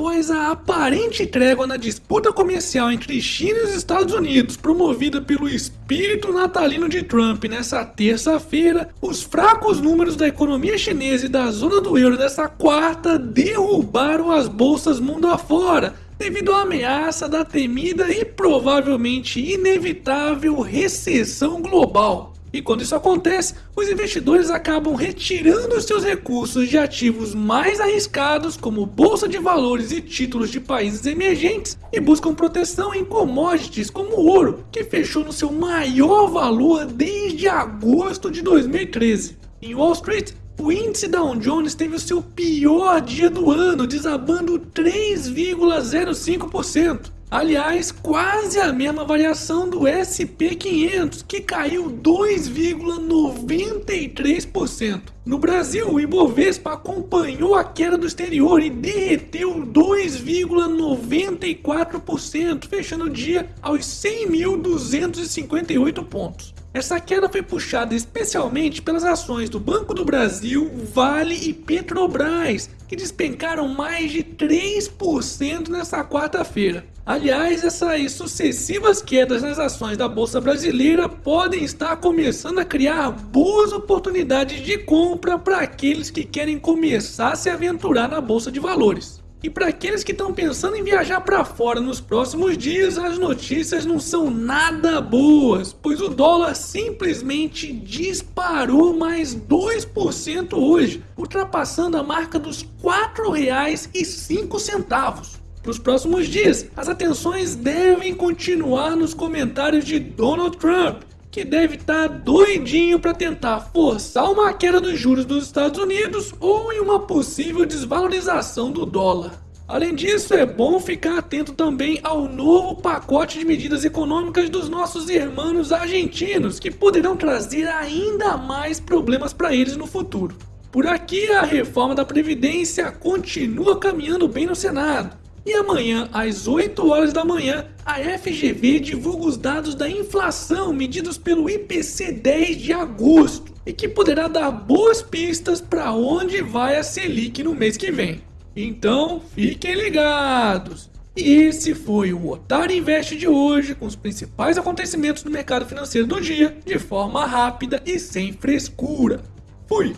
após a aparente trégua na disputa comercial entre China e os Estados Unidos, promovida pelo espírito natalino de Trump nessa terça-feira, os fracos números da economia chinesa e da zona do euro dessa quarta derrubaram as bolsas mundo afora, devido à ameaça da temida e provavelmente inevitável recessão global. E quando isso acontece, os investidores acabam retirando seus recursos de ativos mais arriscados, como bolsa de valores e títulos de países emergentes, e buscam proteção em commodities como o ouro, que fechou no seu maior valor desde agosto de 2013. Em Wall Street, o índice Dow Jones teve o seu pior dia do ano, desabando 3,05%. Aliás, quase a mesma variação do SP500, que caiu 2,93%. No Brasil, o Ibovespa acompanhou a queda do exterior e derreteu 2,94%, fechando o dia aos 100.258 pontos. Essa queda foi puxada especialmente pelas ações do Banco do Brasil, Vale e Petrobras, que despencaram mais de 3% nessa quarta-feira. Aliás, essas sucessivas quedas nas ações da Bolsa Brasileira podem estar começando a criar boas oportunidades de compra para aqueles que querem começar a se aventurar na Bolsa de Valores. E para aqueles que estão pensando em viajar para fora nos próximos dias, as notícias não são nada boas, pois o dólar simplesmente disparou mais 2% hoje, ultrapassando a marca dos R$ 4,05. Para os próximos dias, as atenções devem continuar nos comentários de Donald Trump, que deve estar tá doidinho para tentar forçar uma queda dos juros dos Estados Unidos ou em uma possível desvalorização do dólar. Além disso, é bom ficar atento também ao novo pacote de medidas econômicas dos nossos irmãos argentinos, que poderão trazer ainda mais problemas para eles no futuro. Por aqui, a reforma da Previdência continua caminhando bem no Senado. E amanhã, às 8 horas da manhã, a FGV divulga os dados da inflação medidos pelo IPC 10 de agosto e que poderá dar boas pistas para onde vai a Selic no mês que vem. Então, fiquem ligados! E esse foi o Otário Invest de hoje, com os principais acontecimentos do mercado financeiro do dia, de forma rápida e sem frescura. Fui!